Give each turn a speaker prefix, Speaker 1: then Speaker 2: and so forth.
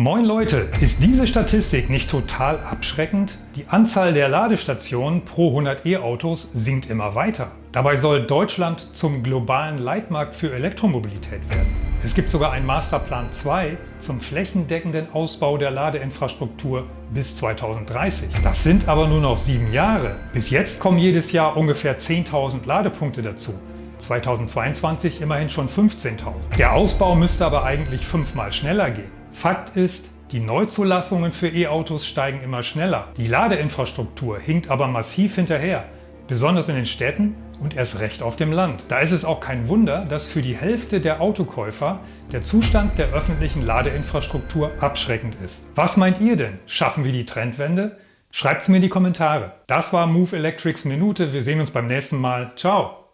Speaker 1: Moin Leute, ist diese Statistik nicht total abschreckend? Die Anzahl der Ladestationen pro 100 E-Autos sinkt immer weiter. Dabei soll Deutschland zum globalen Leitmarkt für Elektromobilität werden. Es gibt sogar einen Masterplan 2 zum flächendeckenden Ausbau der Ladeinfrastruktur bis 2030. Das sind aber nur noch sieben Jahre. Bis jetzt kommen jedes Jahr ungefähr 10.000 Ladepunkte dazu. 2022 immerhin schon 15.000. Der Ausbau müsste aber eigentlich fünfmal schneller gehen. Fakt ist, die Neuzulassungen für E-Autos steigen immer schneller. Die Ladeinfrastruktur hinkt aber massiv hinterher, besonders in den Städten und erst recht auf dem Land. Da ist es auch kein Wunder, dass für die Hälfte der Autokäufer der Zustand der öffentlichen Ladeinfrastruktur abschreckend ist. Was meint ihr denn? Schaffen wir die Trendwende? Schreibt es mir in die Kommentare. Das war Move Electrics Minute. Wir sehen uns beim nächsten Mal. Ciao!